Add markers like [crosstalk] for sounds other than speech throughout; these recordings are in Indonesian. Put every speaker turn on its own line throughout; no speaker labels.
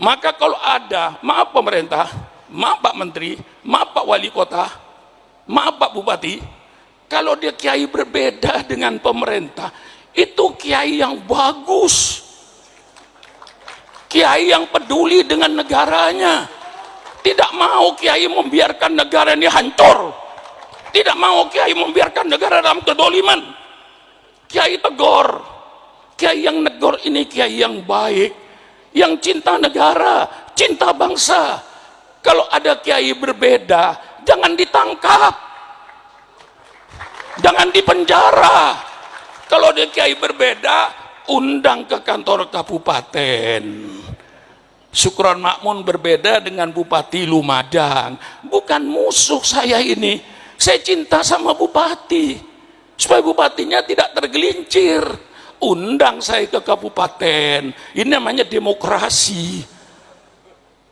maka kalau ada maaf pemerintah maaf Pak Menteri maaf Pak Wali Kota maaf Pak Bupati kalau dia kiai berbeda [laughs] dengan pemerintah itu kiai yang bagus. Kiai yang peduli dengan negaranya. Tidak mau kiai membiarkan negara ini hancur. Tidak mau kiai membiarkan negara dalam kedoliman. Kiai tegor kiai yang negor ini kiai yang baik yang cinta negara, cinta bangsa. Kalau ada kiai berbeda, jangan ditangkap. Jangan dipenjara. Kalau ada kiai berbeda, undang ke kantor kabupaten. Syukron Makmun berbeda dengan Bupati Lumajang. Bukan musuh saya ini. Saya cinta sama Bupati. Supaya Bupatinya tidak tergelincir undang saya ke kabupaten. Ini namanya demokrasi.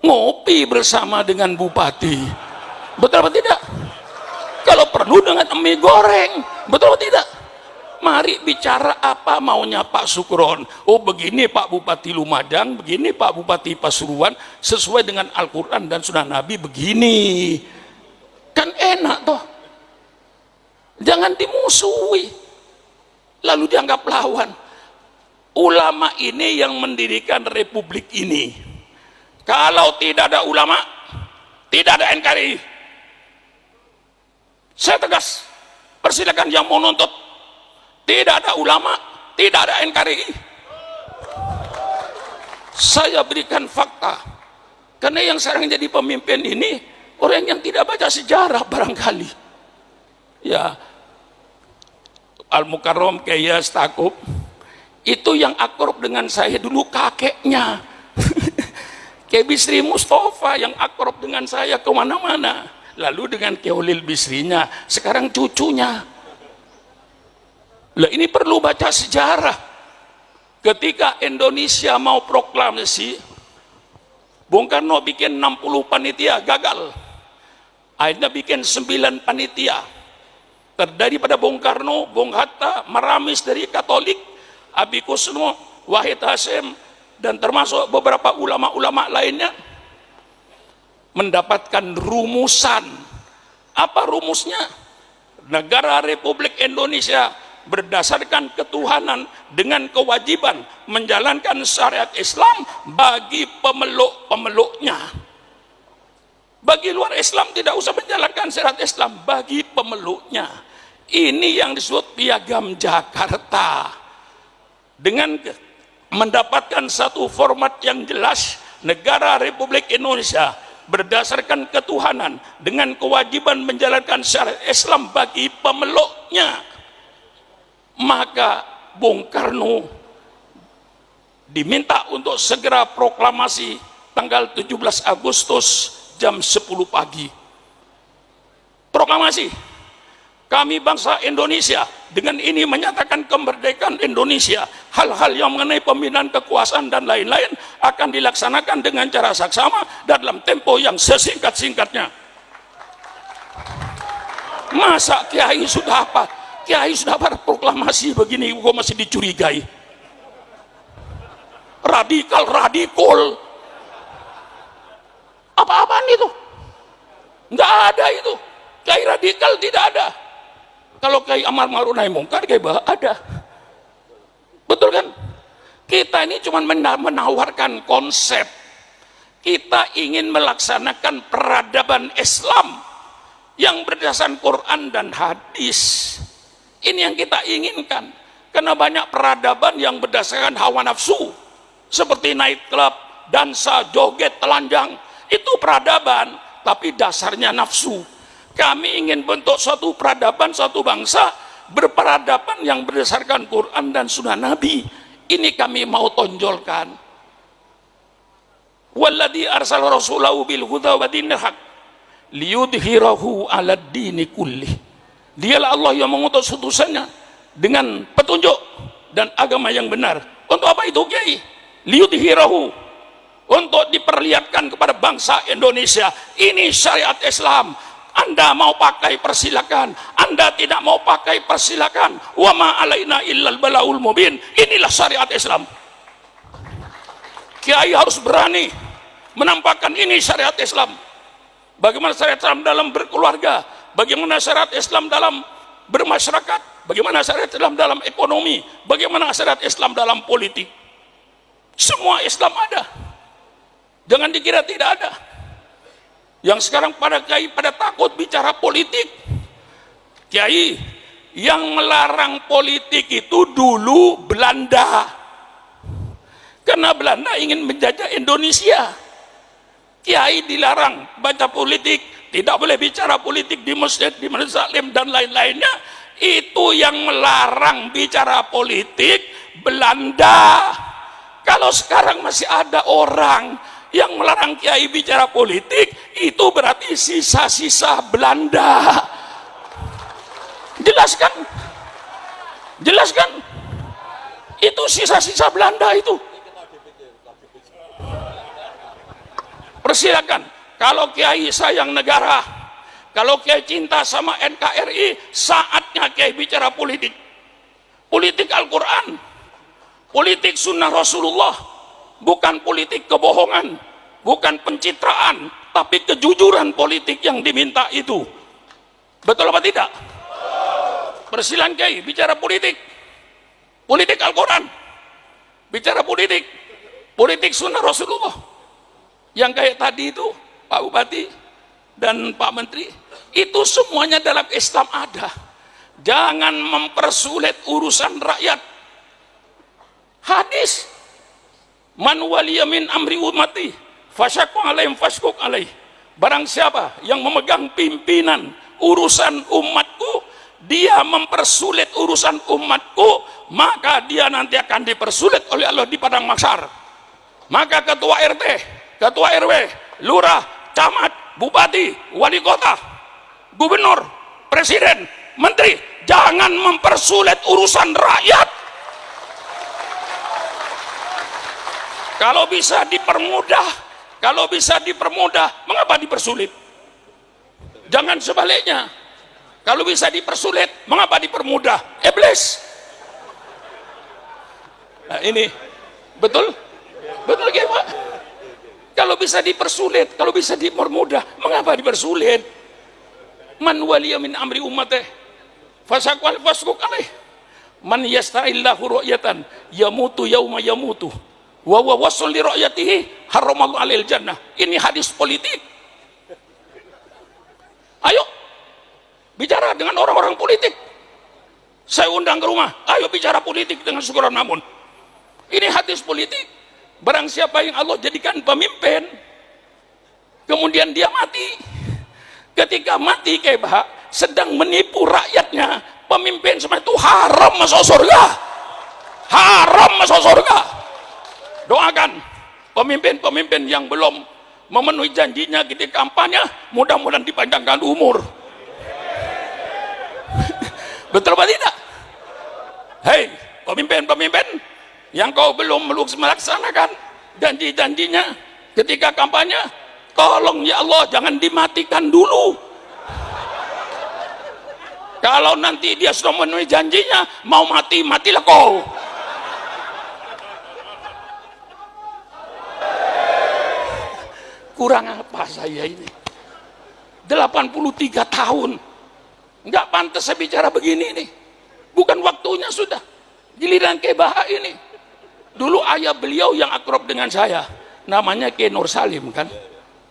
Ngopi bersama dengan bupati. Betul atau tidak? Kalau perlu dengan mie goreng. Betul atau tidak? Mari bicara apa maunya Pak Sukron oh begini Pak Bupati Lumajang begini Pak Bupati Pasuruan sesuai dengan Al-Quran dan Sunnah Nabi begini. Kan enak toh. Jangan dimusuhi. Lalu dianggap lawan ulama ini yang mendirikan republik ini. Kalau tidak ada ulama tidak ada NKRI saya tegas persilakan yang mau nuntut. Tidak ada ulama tidak ada NKRI saya berikan fakta. Karena yang sekarang jadi pemimpin ini orang yang tidak baca sejarah barangkali. Ya Al-Mukarram Kaya Stakub itu yang akrab dengan saya dulu kakeknya. [laughs] Kayak Bisri Mustafa yang akrab dengan saya ke mana-mana. Lalu dengan Keolil Bisrinya sekarang cucunya. Lah ini perlu baca sejarah. Ketika Indonesia mau proklamasi Bung Karno bikin 60 panitia gagal. Akhirnya bikin 9 panitia. Terdiri pada Bung Karno, Bung Hatta, Maramis dari Katolik Abi Kusno, Wahid Hasim, dan termasuk beberapa ulama-ulama lainnya mendapatkan rumusan. Apa rumusnya? Negara Republik Indonesia berdasarkan ketuhanan dengan kewajiban menjalankan syariat Islam bagi pemeluk-pemeluknya. Bagi luar Islam tidak usah menjalankan syariat Islam bagi pemeluknya. Ini yang disebut piagam Jakarta dengan mendapatkan satu format yang jelas negara Republik Indonesia berdasarkan ketuhanan dengan kewajiban menjalankan syariat Islam bagi pemeluknya. Maka Bung Karno diminta untuk segera proklamasi tanggal 17 Agustus jam 10 pagi. Proklamasi kami bangsa Indonesia dengan ini menyatakan kemerdekaan Indonesia. Hal-hal yang mengenai pembinaan kekuasaan dan lain-lain akan dilaksanakan dengan cara saksama dalam tempo yang sesingkat-singkatnya. Masa kiai sudah apa? Kiai sudah berproklamasi begini kok masih dicurigai. Radikal radikul. Apa-apaan itu? Nggak ada itu. Kiai radikal tidak ada kalau kayak amar ma'ruf nahi mungkar kayak bah ada. Betul kan? Kita ini cuma menawarkan konsep. Kita ingin melaksanakan peradaban Islam yang berdasarkan Quran dan hadis. Ini yang kita inginkan. Karena banyak peradaban yang berdasarkan hawa nafsu. Seperti night club, dansa, joget, telanjang. Itu peradaban, tapi dasarnya nafsu kami ingin bentuk suatu peradaban, suatu bangsa berperadaban yang berdasarkan Quran dan Sunnah Nabi. Ini kami mau tonjolkan. Walladhi arsal rasulahu bil huda wa dinil haq liyudhirahu ala dini kulli. Dialah Allah yang mengutus utusannya dengan petunjuk dan agama yang benar. Untuk apa itu, Kiai? Liyudhirahu untuk diperlihatkan kepada bangsa Indonesia. Ini syariat Islam anda mau pakai persilakan. Anda tidak mau pakai persilakan. Wa ma alaina illal balaul mubin. Inilah syariat Islam. Kiai harus berani menampakkan ini syariat Islam. Bagaimana syariat Islam dalam berkeluarga? Bagaimana syariat Islam dalam bermasyarakat? Bagaimana syariat Islam dalam ekonomi? Bagaimana syariat Islam dalam politik? Semua Islam ada. Jangan dikira tidak ada yang sekarang pada kiai pada takut bicara politik. Kiai yang melarang politik itu dulu Belanda. Karena Belanda ingin menjajah Indonesia. Kiai dilarang baca politik tidak boleh bicara politik di masjid di masjid salim dan lain-lainnya. Itu yang melarang bicara politik Belanda. Kalau sekarang masih ada orang yang melarang kiai bicara politik itu berarti sisa-sisa Belanda. Jelaskan jelaskan itu sisa-sisa Belanda itu. Persilakan. Kalau kiai sayang negara kalau kiai cinta sama NKRI saatnya kiai bicara politik. Politik Al-Quran politik sunnah Rasulullah bukan politik kebohongan bukan pencitraan tapi kejujuran politik yang diminta itu. Betul apa tidak? Persilan kiai bicara politik. Politik Al-Quran. Bicara politik. Politik sunnah Rasulullah. Yang kayak tadi itu Pak Bupati dan Pak Menteri itu semuanya dalam Islam ada. Jangan mempersulit urusan rakyat. Hadis man waliyamin amri umati fasyakku alaihim fasyakuk alaih. Barang siapa yang memegang pimpinan urusan umatku dia mempersulit urusan umatku maka dia nanti akan dipersulit oleh Allah di padang maksar maka ketua RT ketua RW lurah camat bupati wali kota gubernur presiden menteri jangan mempersulit urusan rakyat kalau bisa dipermudah kalau bisa dipermudah mengapa dipersulit jangan sebaliknya kalau bisa dipersulit, mengapa dipermudah? Iblis. Nah, ini betul? Betul ya, Pak? Kalau bisa dipersulit, kalau bisa dipermudah, mengapa dipersulit? Man waliya min amri ummatih fasakwal fasquk alaih. Man yasta'illahu ru'yatan yamutu yauma yamutu. Wa wa wasul li alil jannah. Ini hadis politik. Ayo bicara dengan orang-orang politik. Saya undang ke rumah ayo bicara politik dengan syukuran namun. Ini hadis politik. Barang siapa yang Allah jadikan pemimpin kemudian dia mati. Ketika mati kebah sedang menipu rakyatnya pemimpin semua itu haram masuk surga. Haram masuk surga doakan pemimpin-pemimpin yang belum memenuhi janjinya ketika kampanye mudah-mudahan dipanjangkan umur [laughs] Betul apa tidak? Hei, pemimpin-pemimpin yang kau belum melaksanakan janji-janjinya ketika kampanye, tolong ya Allah jangan dimatikan dulu. Kalau nanti dia sudah memenuhi janjinya, mau mati, matilah kau. Kurang apa saya ini? 83 tahun. Nggak pantas saya bicara begini nih. Bukan waktunya sudah. Giliran ke Baha ini. Dulu ayah beliau yang akrab dengan saya. Namanya Ke Nur Salim kan?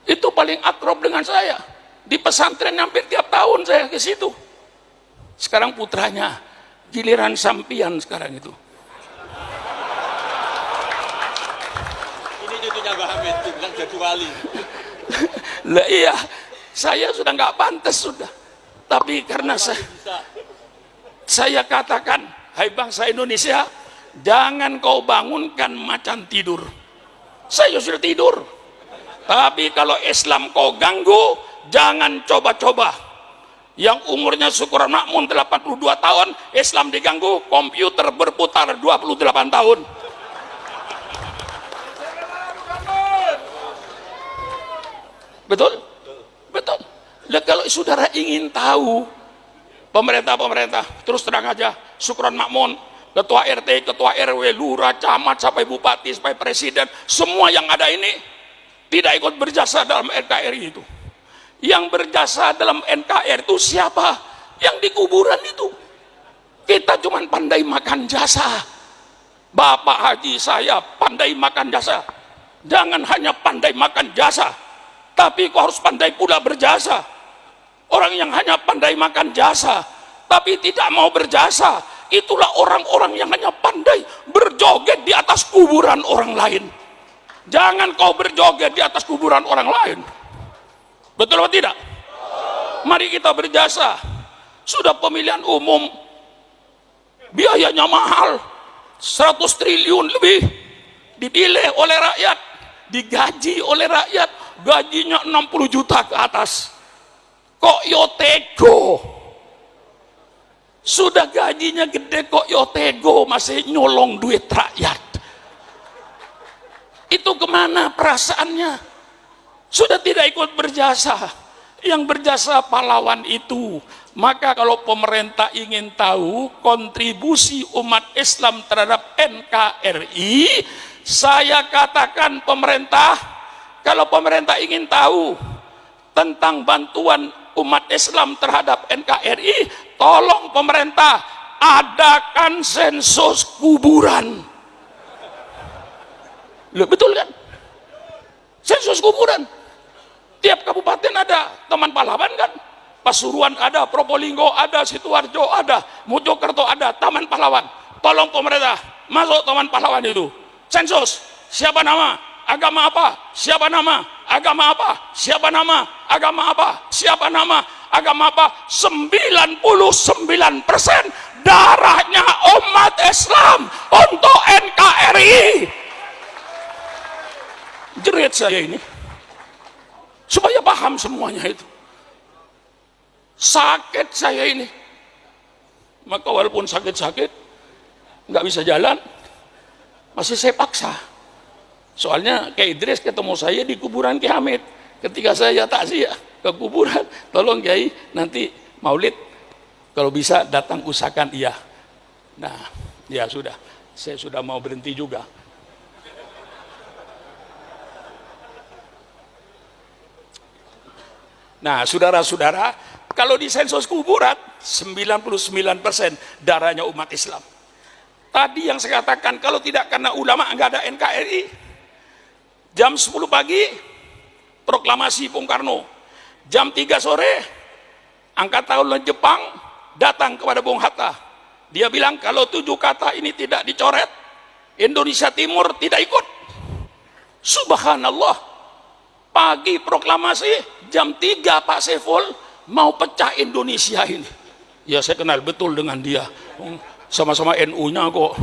Itu paling akrab dengan saya. Di pesantren hampir tiap tahun saya ke situ. Sekarang putranya giliran sampian sekarang itu
ini cucunya Mbak Hamid bilang jadi wali.
Lah iya saya sudah nggak pantas sudah. Tapi karena saya, saya katakan hai bangsa Indonesia jangan kau bangunkan macan tidur. Saya sudah tidur. Tapi kalau Islam kau ganggu jangan coba-coba. Yang umurnya syukuran makmun 82 tahun Islam diganggu komputer berputar 28 tahun betul? betul. Nah, kalau saudara ingin tahu pemerintah-pemerintah, terus terang aja, Sukron Makmun, ketua RT, ketua RW, lurah, camat, sampai bupati, sampai presiden, semua yang ada ini, tidak ikut berjasa dalam NKRI itu. Yang berjasa dalam NKRI itu siapa? Yang di kuburan itu. Kita cuma pandai makan jasa. Bapak Haji saya pandai makan jasa. Jangan hanya pandai makan jasa tapi kau harus pandai pula berjasa. Orang yang hanya pandai makan jasa tapi tidak mau berjasa itulah orang-orang yang hanya pandai berjoget di atas kuburan orang lain. Jangan kau berjoget di atas kuburan orang lain. Betul atau tidak? Mari kita berjasa. Sudah pemilihan umum. Biayanya mahal. 100 triliun lebih dipilih oleh rakyat digaji oleh rakyat gajinya 60 juta ke atas. Kok yotego sudah gajinya gede kok yotego masih nyolong duit rakyat. Itu ke mana perasaannya? Sudah tidak ikut berjasa. Yang berjasa pahlawan itu. Maka kalau pemerintah ingin tahu kontribusi umat Islam terhadap NKRI, saya katakan pemerintah, kalau pemerintah ingin tahu tentang bantuan umat Islam terhadap NKRI, tolong pemerintah adakan sensus kuburan. Loh, betul kan? Sensus kuburan. Tiap kabupaten ada teman pahlawan kan? Pasuruan ada, Probolinggo ada, Situarjo ada, Mojokerto ada, Taman Pahlawan. Tolong pemerintah masuk Taman Pahlawan itu. Sensus, siapa nama, agama apa, siapa nama, agama apa, siapa nama, agama apa, siapa nama, agama apa. 99 persen darahnya umat Islam untuk NKRI. Jerit saya ini. Supaya paham semuanya itu. Sakit saya ini. Maka walaupun sakit-sakit nggak bisa jalan masih saya paksa. Soalnya kayak Idris ketemu saya di kuburan Ki Hamid. Ketika saya takziah ke kuburan [laughs] tolong Kiai nanti maulid kalau bisa datang usahakan iya. Nah ya sudah. Saya sudah mau berhenti juga. Nah saudara-saudara kalau di sensus kuburan 99% darahnya umat Islam. Tadi yang saya katakan kalau tidak karena ulama nggak ada NKRI. Jam 10 pagi proklamasi Bung Karno. Jam 3 sore angkatan laut Jepang datang kepada Bung Hatta. Dia bilang kalau tujuh kata ini tidak dicoret, Indonesia Timur tidak ikut. Subhanallah. Pagi proklamasi jam 3 Pak Saiful mau pecah Indonesia ini ya saya kenal betul dengan dia sama-sama NU-nya kok.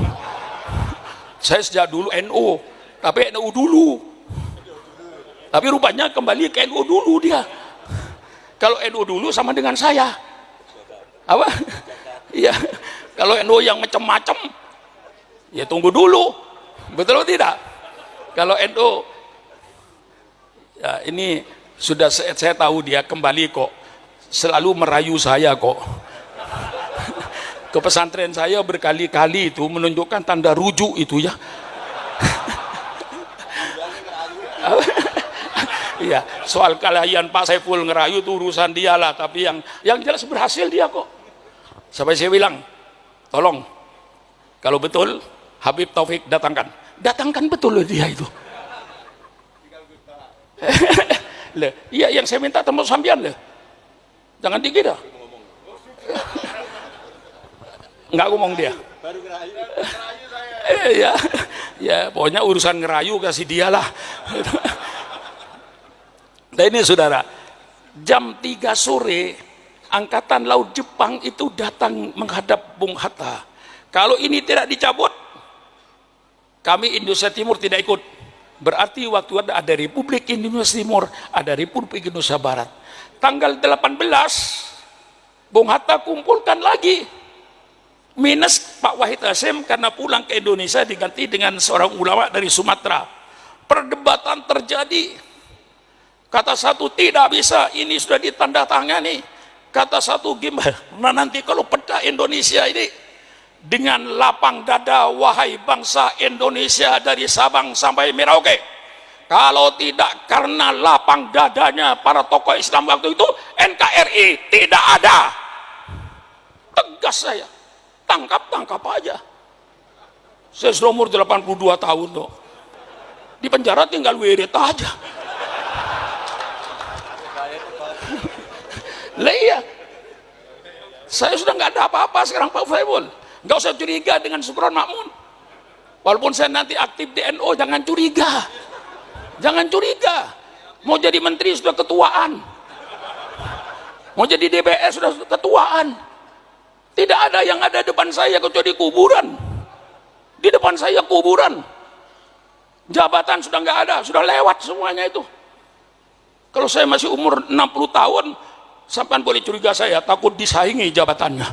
Saya sejak dulu NU tapi NU dulu. Tapi rupanya kembali ke NU dulu dia. Kalau NU dulu sama dengan saya. Apa? Iya. Kalau NU yang macam-macam ya tunggu dulu. Betul atau tidak? Kalau NU ya ini sudah saya, saya tahu dia kembali kok. Selalu merayu saya kok ke pesantren saya berkali-kali itu menunjukkan tanda rujuk itu ya [laughs] Iya, soal kalian Pak Saiful ngerayu itu urusan dia lah, tapi yang yang jelas berhasil dia kok. Sampai saya bilang, tolong, kalau betul Habib Taufik datangkan, datangkan betul loh dia itu. [laughs] Iya, yang saya minta temu sambian loh jangan dikira nggak ngomong dia. Eh, ya ya pokoknya urusan ngerayu kasih dia lah. Nah ini saudara jam 3 sore angkatan laut Jepang itu datang menghadap Bung Hatta. Kalau ini tidak dicabut kami Indonesia Timur tidak ikut. Berarti waktu ada, ada Republik Indonesia Timur ada Republik Indonesia Barat. Tanggal 18 Bung Hatta kumpulkan lagi minus Pak Wahid Hasim karena pulang ke Indonesia diganti dengan seorang ulama dari Sumatera. Perdebatan terjadi. Kata satu tidak bisa ini sudah ditandatangani kata satu gimana? Nah nanti kalau pecah Indonesia ini dengan lapang dada wahai bangsa Indonesia dari Sabang sampai Merauke kalau tidak karena lapang dadanya para tokoh Islam waktu itu NKRI tidak ada. Tegas saya tangkap tangkap aja. Saya sudah umur 82 tahun tuh di penjara tinggal wirid aja. Lah iya. Saya sudah nggak ada apa-apa sekarang Pak Faibul. Nggak usah curiga dengan Sukron Makmun. Walaupun saya nanti aktif di NO jangan curiga. Jangan curiga. Mau jadi menteri sudah ketuaan. Mau jadi DPS sudah ketuaan tidak ada yang ada depan saya kecuali kuburan. Di depan saya kuburan. Jabatan sudah nggak ada sudah lewat semuanya itu. Kalau saya masih umur 60 tahun sampai boleh curiga saya takut disaingi jabatannya.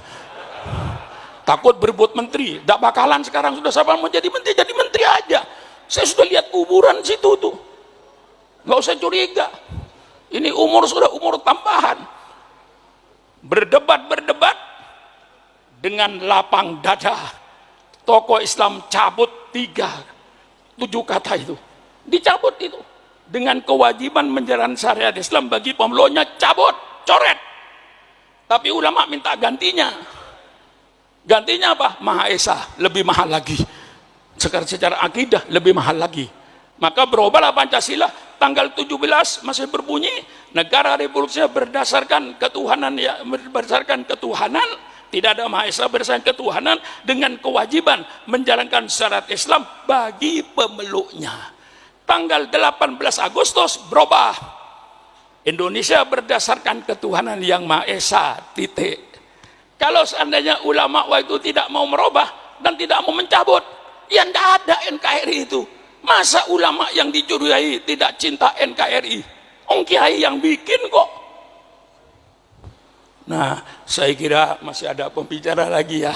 Takut berbuat menteri tidak bakalan sekarang sudah siapa mau jadi menteri jadi menteri aja. Saya sudah lihat kuburan situ tuh. Nggak usah curiga. Ini umur sudah umur tambahan. Berdebat berdebat dengan lapang dada. Tokoh Islam cabut tiga tujuh kata itu. Dicabut itu. Dengan kewajiban menjalankan syariat Islam bagi pemeluknya cabut coret. Tapi ulama minta gantinya. Gantinya apa? Maha Esa lebih mahal lagi. Sekarang secara akidah lebih mahal lagi. Maka berubahlah Pancasila. Tanggal 17 masih berbunyi negara republik berdasarkan ketuhanan ya berdasarkan ketuhanan tidak ada Maha Esa ketuhanan dengan kewajiban menjalankan syarat Islam bagi pemeluknya. Tanggal 18 Agustus berubah. Indonesia berdasarkan ketuhanan yang Maha Esa titik. Kalau seandainya ulama waktu tidak mau merubah dan tidak mau mencabut ya tidak ada NKRI itu. Masa ulama yang dicurigai tidak cinta NKRI Ong yang bikin kok Nah, saya kira masih ada pembicara lagi ya.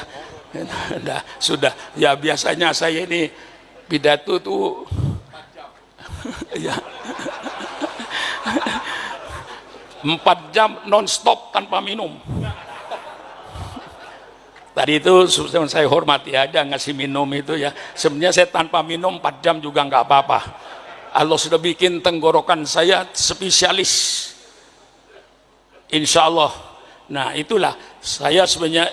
Nah, sudah. Ya biasanya saya ini pidato tuh [laughs] ya. Empat jam non-stop tanpa minum. Tadi itu saya hormati aja ngasih minum itu ya. Sebenarnya saya tanpa minum empat jam juga nggak apa-apa. Allah sudah bikin tenggorokan saya spesialis. Insya Allah Nah itulah saya sebenarnya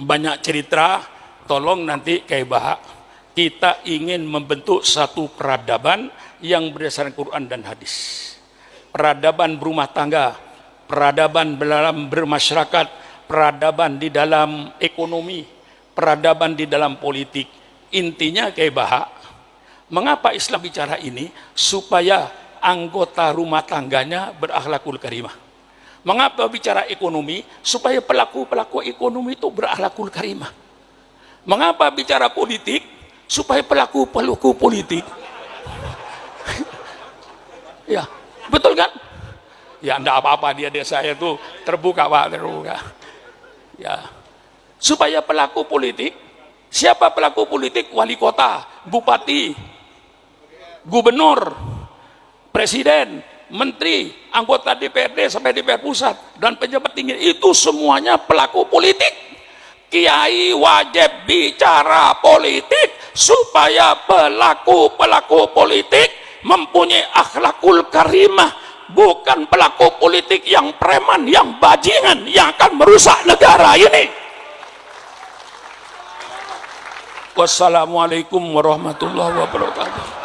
banyak cerita, tolong nanti kayak bahak kita ingin membentuk satu peradaban yang berdasarkan Quran dan hadis. Peradaban berumah tangga, peradaban dalam bermasyarakat, peradaban di dalam ekonomi, peradaban di dalam politik. Intinya kayak bahak, mengapa Islam bicara ini? Supaya anggota rumah tangganya berakhlakul karimah Mengapa bicara ekonomi? Supaya pelaku-pelaku ekonomi itu berakhlakul karimah. Mengapa bicara politik? Supaya pelaku-pelaku politik. [laughs] ya, betul kan? Ya, enggak apa-apa dia desa saya itu terbuka, Pak, terbuka. Ya. Supaya pelaku politik, siapa pelaku politik? Wali kota, bupati, gubernur, presiden, menteri, anggota DPRD sampai DPR pusat dan pejabat tinggi itu semuanya pelaku politik. Kiai wajib bicara politik supaya pelaku-pelaku politik mempunyai akhlakul karimah bukan pelaku politik yang preman, yang bajingan yang akan merusak negara ini. Wassalamualaikum warahmatullahi wabarakatuh.